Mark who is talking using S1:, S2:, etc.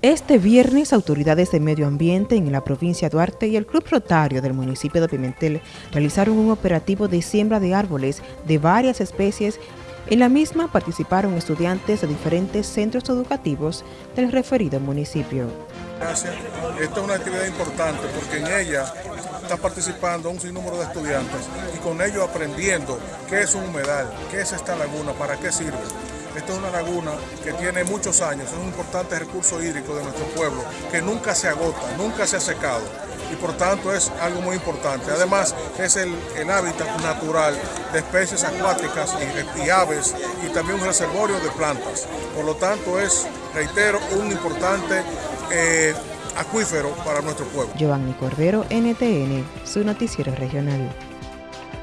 S1: Este viernes, autoridades de medio ambiente en la provincia de Duarte y el Club Rotario del municipio de Pimentel realizaron un operativo de siembra de árboles de varias especies. En la misma participaron estudiantes de diferentes centros educativos del referido municipio.
S2: Gracias. Esta es una actividad importante porque en ella está participando un sinnúmero de estudiantes y con ellos aprendiendo qué es un humedal, qué es esta laguna, para qué sirve. Esta es una laguna que tiene muchos años, es un importante recurso hídrico de nuestro pueblo, que nunca se agota, nunca se ha secado y por tanto es algo muy importante. Además es el, hábitat natural de especies acuáticas y, aves y también un reservorio de plantas. Por lo tanto es, reitero, un importante eh, acuífero para nuestro pueblo.
S1: Giovanni Cordero, NTN, su noticiero regional.